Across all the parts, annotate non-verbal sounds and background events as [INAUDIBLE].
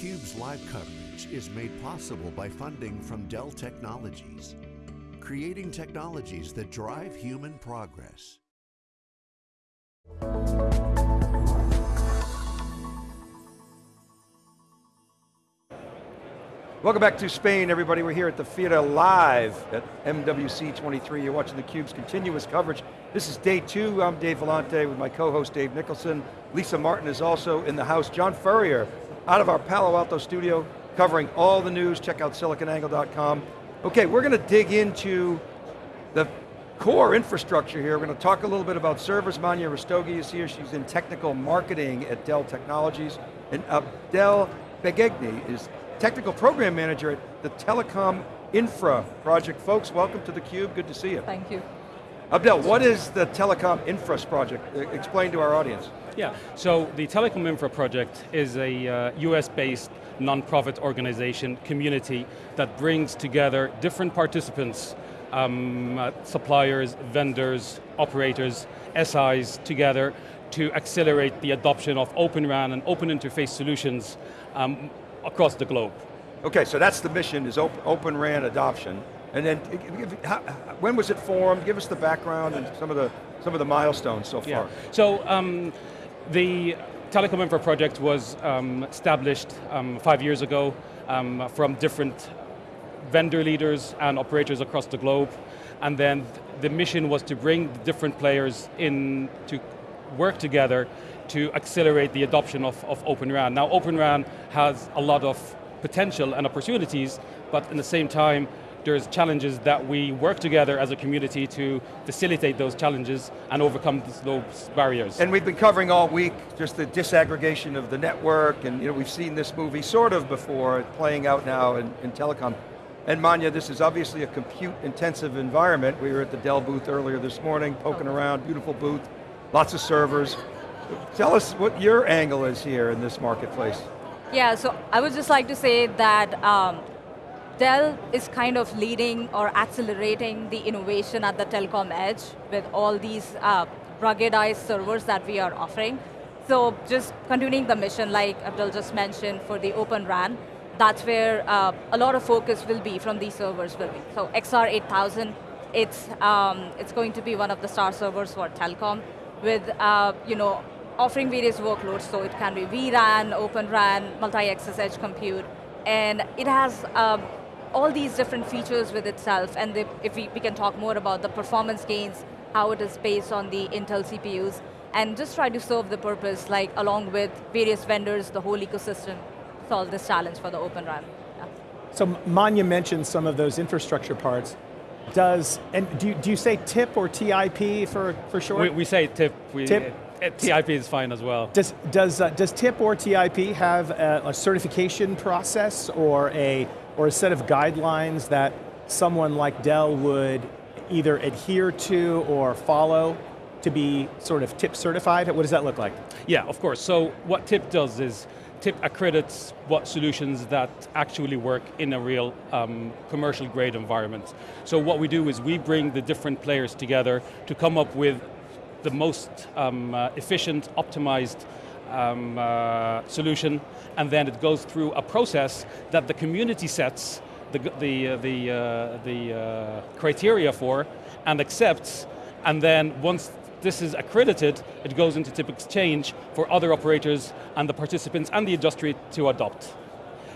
theCUBE's live coverage is made possible by funding from Dell Technologies, creating technologies that drive human progress. Welcome back to Spain, everybody. We're here at the Fira Live at MWC 23. You're watching theCUBE's continuous coverage. This is day two. I'm Dave Vellante with my co-host Dave Nicholson. Lisa Martin is also in the house. John Furrier, out of our Palo Alto studio, covering all the news. Check out siliconangle.com. Okay, we're going to dig into the core infrastructure here. We're going to talk a little bit about servers. Manya Rastogi is here. She's in technical marketing at Dell Technologies. And Abdel Bagegni is Technical Program Manager at the Telecom Infra project. Folks, welcome to theCUBE, good to see you. Thank you. Abdel, what is the Telecom Infra project? Explain to our audience. Yeah, so the Telecom Infra project is a uh, US-based non-profit organization, community, that brings together different participants, um, uh, suppliers, vendors, operators, SIs together to accelerate the adoption of Open RAN and open interface solutions um, across the globe. Okay, so that's the mission, is open, open RAN adoption. And then, how, when was it formed? Give us the background and some of the, some of the milestones so far. Yeah. So, um, the Telecom Infra project was um, established um, five years ago um, from different vendor leaders and operators across the globe. And then the mission was to bring different players in to work together to accelerate the adoption of, of Open RAN. Now Open RAN has a lot of potential and opportunities, but in the same time, there's challenges that we work together as a community to facilitate those challenges and overcome those barriers. And we've been covering all week just the disaggregation of the network, and you know, we've seen this movie sort of before, playing out now in, in telecom. And Manya, this is obviously a compute intensive environment. We were at the Dell booth earlier this morning, poking around, beautiful booth, lots of servers. Tell us what your angle is here in this marketplace. Yeah, so I would just like to say that um, Dell is kind of leading or accelerating the innovation at the telecom edge with all these uh, ruggedized servers that we are offering. So just continuing the mission like Abdul just mentioned for the Open RAN, that's where uh, a lot of focus will be from these servers will be. So XR8000, it's, um, it's going to be one of the star servers for telecom with uh, you know, offering various workloads, so it can be vRAN, Open RAN, multi-access edge compute, and it has um, all these different features with itself, and the, if we, we can talk more about the performance gains, how it is based on the Intel CPUs, and just try to serve the purpose, like along with various vendors, the whole ecosystem, solve this challenge for the Open RAN. Yeah. So Manya mentioned some of those infrastructure parts. Does, and do you, do you say TIP or TIP for, for short? We, we say TIP. We, TIP? TIP is fine as well. Does, does, uh, does TIP or TIP have a, a, certification process or a, or a set of guidelines that someone like Dell would either adhere to or follow to be sort of TIP certified? What does that look like? Yeah, of course. So what TIP does is TIP accredits what solutions that actually work in a real um, commercial grade environment. So what we do is we bring the different players together to come up with the most um, uh, efficient, optimized um, uh, solution, and then it goes through a process that the community sets the, the, uh, the, uh, the uh, criteria for and accepts, and then once this is accredited, it goes into TIP exchange for other operators and the participants and the industry to adopt.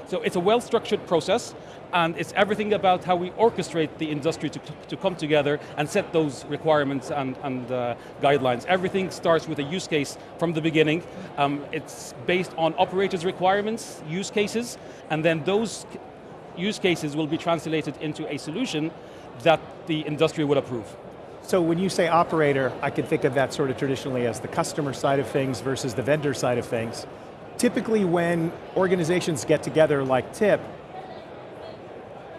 So it's a well-structured process, and it's everything about how we orchestrate the industry to, to come together and set those requirements and, and uh, guidelines. Everything starts with a use case from the beginning. Um, it's based on operators' requirements, use cases, and then those use cases will be translated into a solution that the industry would approve. So when you say operator, I can think of that sort of traditionally as the customer side of things versus the vendor side of things. Typically when organizations get together like TIP,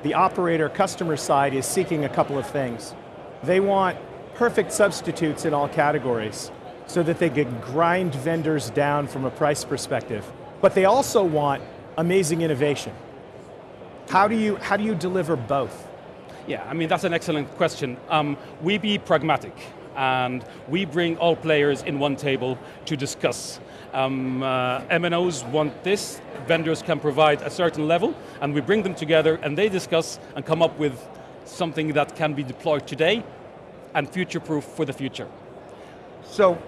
the operator customer side is seeking a couple of things. They want perfect substitutes in all categories so that they can grind vendors down from a price perspective. But they also want amazing innovation. How do you, how do you deliver both? Yeah, I mean, that's an excellent question. Um, we be pragmatic. And we bring all players in one table to discuss. Um, uh, MNOs want this, vendors can provide a certain level, and we bring them together and they discuss and come up with something that can be deployed today and future-proof for the future. So,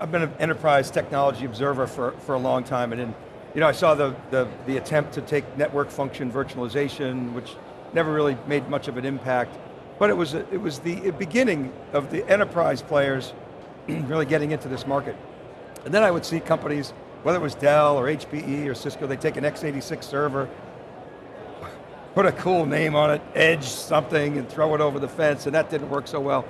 I've been an enterprise technology observer for, for a long time, and in, you know, I saw the, the, the attempt to take network function virtualization, which never really made much of an impact, but it was, it was the beginning of the enterprise players [CLEARS THROAT] really getting into this market. And then I would see companies, whether it was Dell or HPE or Cisco, they take an x86 server, [LAUGHS] put a cool name on it, edge something, and throw it over the fence, and that didn't work so well.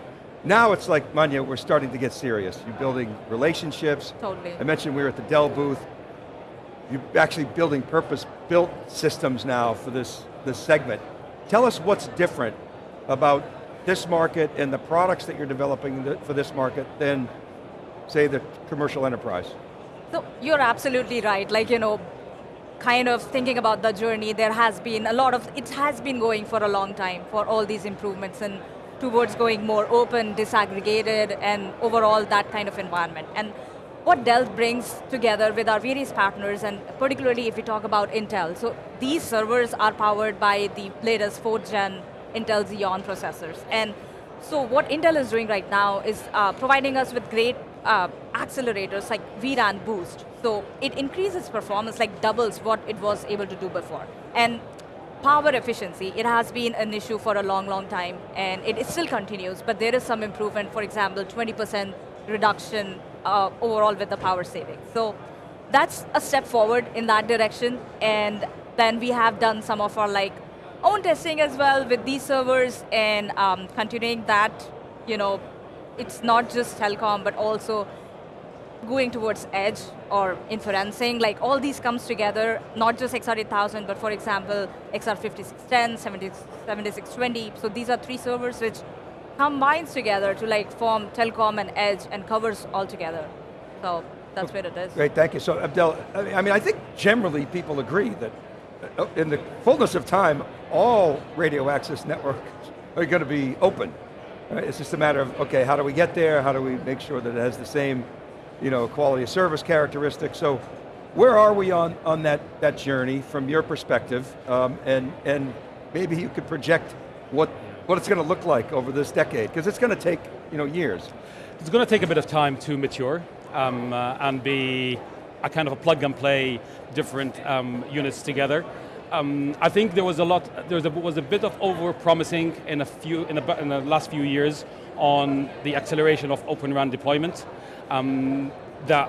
Now it's like, Manya, we're starting to get serious. You're building relationships. Totally. I mentioned we were at the Dell booth. You're actually building purpose-built systems now for this, this segment. Tell us what's different about this market and the products that you're developing for this market than, say, the commercial enterprise. So you're absolutely right. Like, you know, kind of thinking about the journey, there has been a lot of, it has been going for a long time for all these improvements and towards going more open, disaggregated, and overall that kind of environment. And what Dell brings together with our various partners, and particularly if we talk about Intel, so these servers are powered by the latest 4th gen Intel Xeon processors. And so what Intel is doing right now is uh, providing us with great uh, accelerators like vRAN Boost. So it increases performance, like doubles what it was able to do before. And power efficiency, it has been an issue for a long, long time, and it, still continues, but there is some improvement, for example, 20% reduction uh, overall with the power savings. So that's a step forward in that direction, and then we have done some of our like own testing as well with these servers and um, continuing that, you know, it's not just telecom, but also going towards edge or inferencing, like all these comes together, not just XR8000, but for example, XR5610, 7620, so these are three servers which combines together to like form telecom and edge and covers all together. So that's where it is. Great, thank you. So Abdel, I mean, I think generally people agree that in the fullness of time, all radio access networks are going to be open. Right? It's just a matter of, okay, how do we get there? How do we make sure that it has the same you know, quality of service characteristics? So where are we on, on that, that journey from your perspective? Um, and, and maybe you could project what, what it's going to look like over this decade, because it's going to take you know, years. It's going to take a bit of time to mature um, uh, and be a kind of a plug and play different um, units together. Um, I think there was a lot, there was a, was a bit of over promising in a few, in, in the last few years on the acceleration of Open RAN deployment. Um, that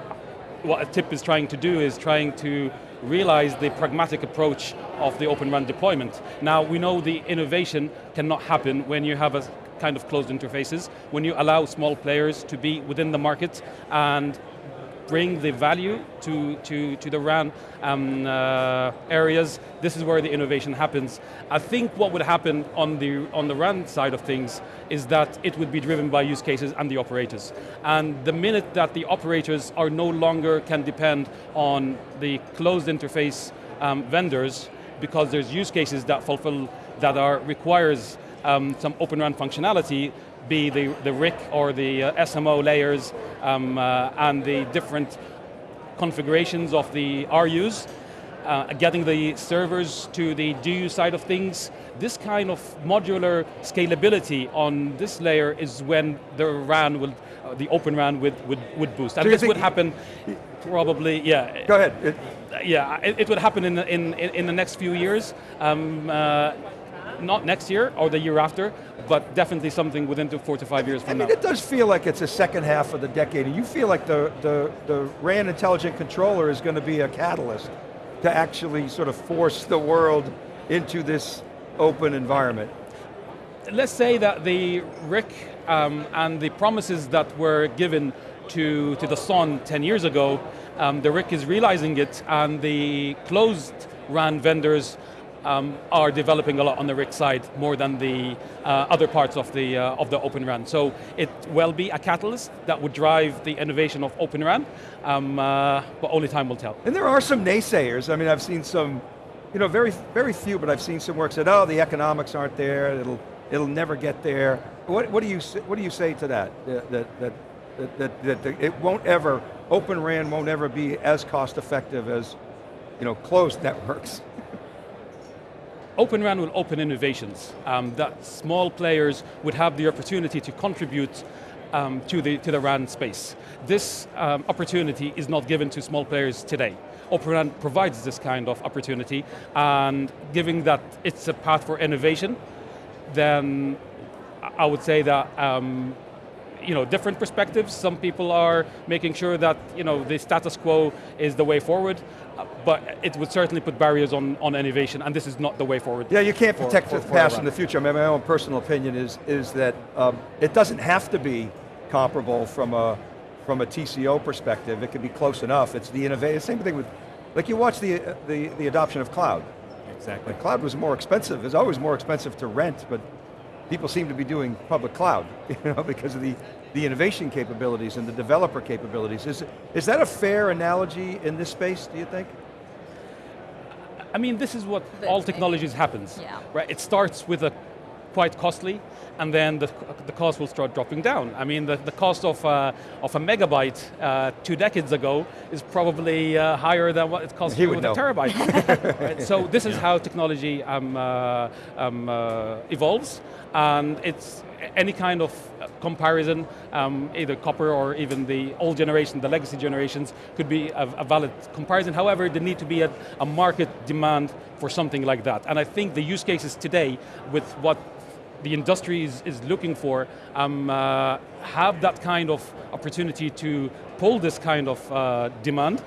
what TIP is trying to do is trying to realize the pragmatic approach of the Open RAN deployment. Now, we know the innovation cannot happen when you have a kind of closed interfaces, when you allow small players to be within the market and bring the value to, to, to the RAN um, uh, areas, this is where the innovation happens. I think what would happen on the, on the RAN side of things is that it would be driven by use cases and the operators. And the minute that the operators are no longer can depend on the closed interface um, vendors, because there's use cases that fulfill, that are, requires um, some Open RAN functionality, be the, the RIC or the uh, SMO layers um, uh, and the different configurations of the RUs, uh, getting the servers to the DU side of things. This kind of modular scalability on this layer is when the RAN will, uh, the open RAN would, would, would boost. And this would happen probably, yeah. Go ahead. It, yeah, it, it, would happen in the, in, in the next few years. Um, uh, not next year or the year after, but definitely something within the four to five years from I mean, now. it does feel like it's the second half of the decade, and you feel like the, the, the RAN intelligent controller is going to be a catalyst to actually sort of force the world into this open environment. Let's say that the RIC um, and the promises that were given to, to the SON 10 years ago, um, the RIC is realizing it and the closed RAN vendors um, are developing a lot on the RIC side more than the uh, other parts of the, uh, of the Open RAN. So it will be a catalyst that would drive the innovation of Open RAN, um, uh, but only time will tell. And there are some naysayers. I mean, I've seen some, you know, very, very few, but I've seen some work said, oh, the economics aren't there, it'll, it'll never get there. What, what, do, you, what do you say to that? That, that, that, that, that, that it won't ever, Open RAN won't ever be as cost effective as you know, closed networks. [LAUGHS] Open RAN will open innovations um, that small players would have the opportunity to contribute um, to, the, to the RAN space. This um, opportunity is not given to small players today. Open RAN provides this kind of opportunity and given that it's a path for innovation, then I would say that um, you know, different perspectives. Some people are making sure that you know, the status quo is the way forward, uh, but it would certainly put barriers on, on innovation, and this is not the way forward. Yeah, you can't protect for, for, the past in the future. I mean, my own personal opinion is, is that um, it doesn't have to be comparable from a, from a TCO perspective. It could be close enough. It's the innovation. Same thing with, like you watch the, the, the adoption of cloud. Exactly. The cloud was more expensive. It's always more expensive to rent, but people seem to be doing public cloud, [LAUGHS] you know, because of the, the innovation capabilities and the developer capabilities. Is, is that a fair analogy in this space, do you think? I mean, this is what all technologies happens, yeah. right? It starts with a quite costly, and then the, the cost will start dropping down. I mean, the, the cost of, uh, of a megabyte uh, two decades ago is probably uh, higher than what it costs with know. a terabyte. [LAUGHS] right? So this is yeah. how technology um, uh, um, uh, evolves, and it's any kind of comparison, um, either copper or even the old generation, the legacy generations, could be a, a valid comparison. However, there need to be a, a market demand for something like that. And I think the use cases today with what the industry is, is looking for um, uh, have that kind of opportunity to pull this kind of uh, demand.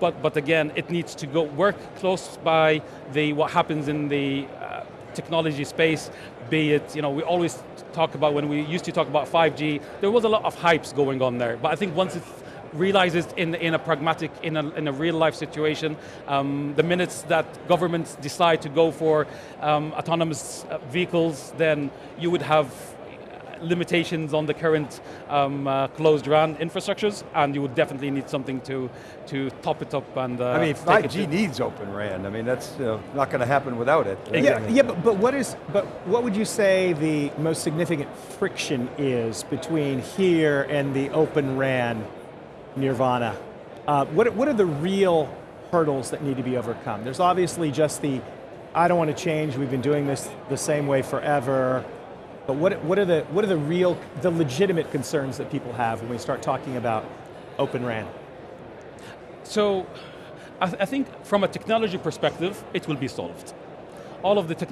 But, but again, it needs to go work close by the what happens in the uh, technology space, be it, you know, we always talk about, when we used to talk about 5G, there was a lot of hypes going on there. But I think once it's realizes in, in a pragmatic, in a, in a real life situation. Um, the minutes that governments decide to go for um, autonomous uh, vehicles, then you would have limitations on the current um, uh, closed RAN infrastructures, and you would definitely need something to, to top it up and uh, I mean, 5G needs Open RAN. I mean, that's uh, not going to happen without it. Right? Yeah, yeah but, but, what is, but what would you say the most significant friction is between here and the Open RAN nirvana. Uh, what, what are the real hurdles that need to be overcome? There's obviously just the, I don't want to change, we've been doing this the same way forever, but what, what, are the, what are the real, the legitimate concerns that people have when we start talking about Open RAN? So, I, th I think from a technology perspective, it will be solved. All of the, tech.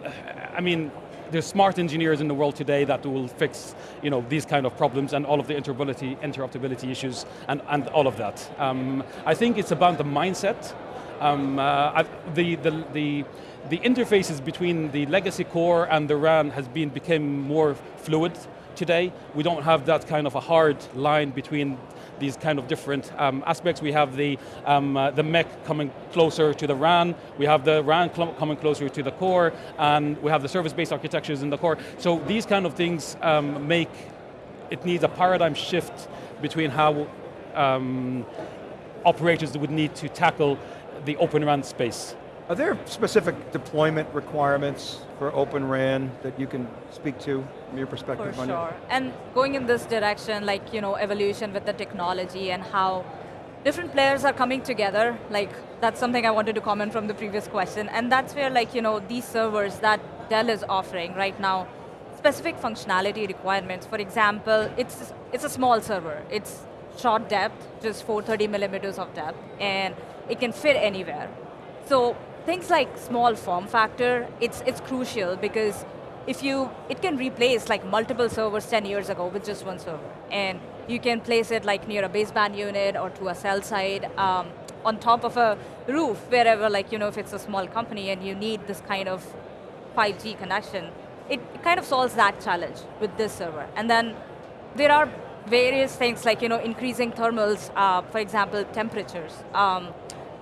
I mean, there's smart engineers in the world today that will fix you know, these kind of problems and all of the interoperability, interoperability issues and, and all of that. Um, I think it's about the mindset. Um, uh, the, the, the, the interfaces between the legacy core and the RAN has been become more fluid today. We don't have that kind of a hard line between these kind of different um, aspects. We have the, um, uh, the MEC coming closer to the RAN, we have the RAN coming closer to the core, and we have the service-based architectures in the core. So these kind of things um, make, it needs a paradigm shift between how um, operators would need to tackle the open RAN space. Are there specific deployment requirements for Open RAN that you can speak to from your perspective? For sure, and going in this direction, like you know, evolution with the technology and how different players are coming together, like that's something I wanted to comment from the previous question, and that's where like, you know, these servers that Dell is offering right now, specific functionality requirements. For example, it's, it's a small server. It's short depth, just 430 millimeters of depth, and it can fit anywhere. So things like small form factor, it's, it's crucial because if you, it can replace like multiple servers 10 years ago with just one server. And you can place it like near a baseband unit or to a cell site, um, on top of a roof, wherever like, you know, if it's a small company and you need this kind of 5G connection, it, it kind of solves that challenge with this server. And then there are various things like, you know, increasing thermals, uh, for example, temperatures. Um,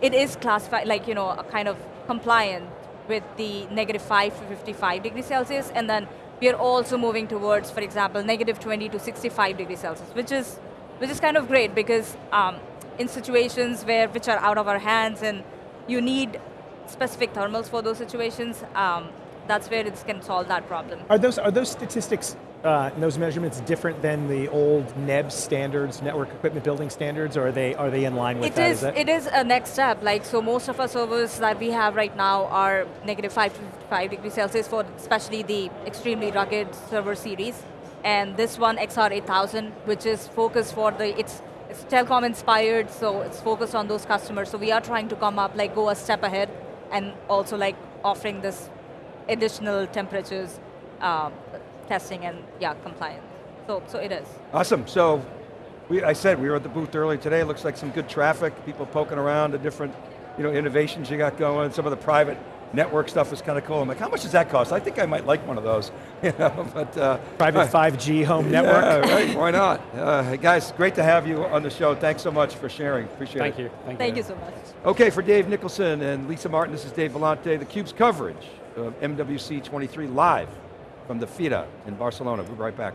it is classified, like, you know, a kind of compliant with the negative 5 to 55 degrees Celsius, and then we are also moving towards, for example, negative 20 to 65 degrees Celsius, which is, which is kind of great because um, in situations where, which are out of our hands and you need specific thermals for those situations, um, that's where it can solve that problem. Are those, are those statistics uh, and those measurements different than the old NEB standards, network equipment building standards, or are they, are they in line with It that? is, that- it is a next step. Like so, most of our servers that we have right now are negative five to five degrees Celsius for especially the extremely rugged server series, and this one XR8000, which is focused for the it's it's telecom inspired, so it's focused on those customers. So we are trying to come up like go a step ahead, and also like offering this additional temperatures um, testing and yeah compliance. So so it is. Awesome, so we, I said we were at the booth earlier today, looks like some good traffic, people poking around the different you know, innovations you got going, some of the private network stuff is kind of cool. I'm like, how much does that cost? I think I might like one of those. [LAUGHS] You know, but, uh, Private [LAUGHS] 5G home network? Right, why not? Uh, guys, great to have you on the show. Thanks so much for sharing, appreciate Thank it. you. Thank, Thank you. Thank you so much. Okay, for Dave Nicholson and Lisa Martin, this is Dave Vellante, theCUBE's coverage of MWC 23 live from the Fira in Barcelona. We'll be right back.